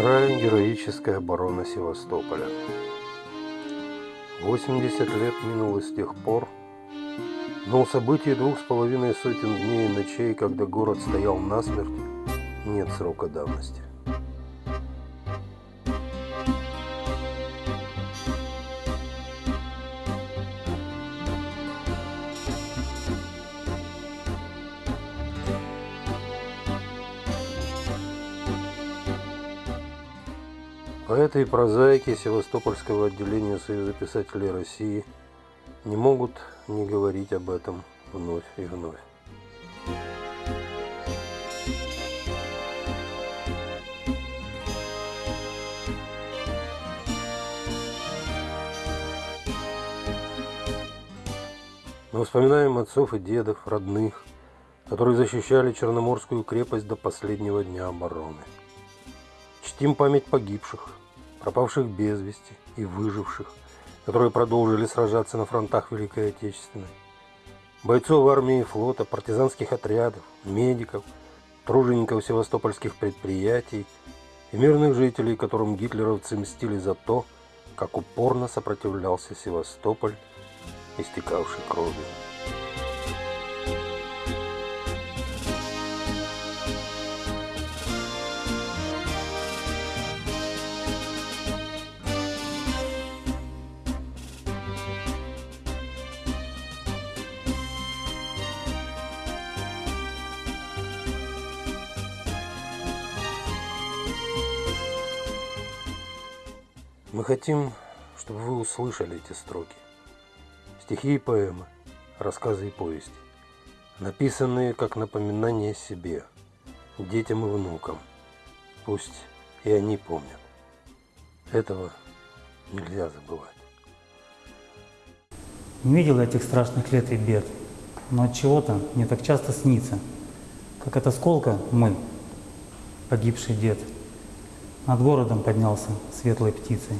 Вторая героическая оборона Севастополя. 80 лет минуло с тех пор, но у событий двух с половиной сотен дней и ночей, когда город стоял насмерть, нет срока давности. Поэты и прозаики Севастопольского отделения Союза писателей России не могут не говорить об этом вновь и вновь. Мы вспоминаем отцов и дедов, родных, которые защищали Черноморскую крепость до последнего дня обороны. Чтим память погибших, пропавших без вести и выживших, которые продолжили сражаться на фронтах Великой Отечественной. Бойцов армии и флота, партизанских отрядов, медиков, тружеников севастопольских предприятий и мирных жителей, которым гитлеровцы мстили за то, как упорно сопротивлялся Севастополь, истекавший кровью. Мы хотим, чтобы вы услышали эти строки. Стихи и поэмы, рассказы и повести, написанные как напоминание себе, детям и внукам. Пусть и они помнят. Этого нельзя забывать. Не видел этих страшных лет и бед, но от чего-то мне так часто снится, как от осколка мы, погибший дед, над городом поднялся светлой птицей.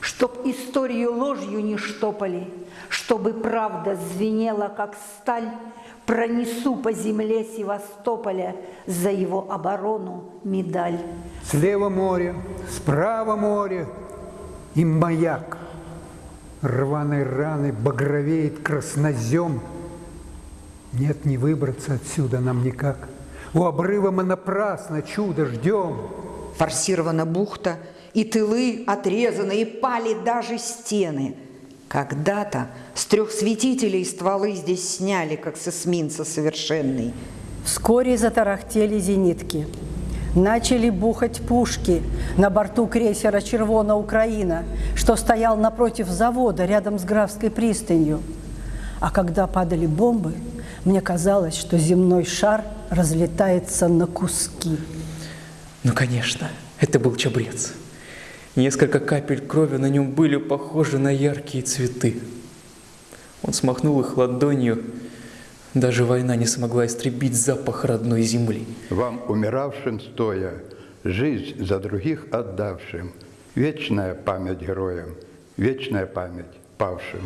Чтоб историю ложью не штопали, Чтобы правда звенела, как сталь, Пронесу по земле Севастополя За его оборону медаль. Слева море, справа море и маяк. Рваной раны багровеет краснозем. Нет, не выбраться отсюда нам никак. У обрыва мы напрасно чудо ждем. Форсирована бухта, и тылы отрезаны, и пали даже стены. Когда-то с трех светителей стволы здесь сняли, как с эсминца совершенный. Вскоре затарахтели зенитки. Начали бухать пушки на борту крейсера «Червона Украина», что стоял напротив завода рядом с Графской пристанью. А когда падали бомбы, мне казалось, что земной шар разлетается на куски. Ну, конечно, это был чабрец. Несколько капель крови на нем были похожи на яркие цветы. Он смахнул их ладонью. Даже война не смогла истребить запах родной земли. Вам, умиравшим стоя, жизнь за других отдавшим, вечная память героям, вечная память павшим.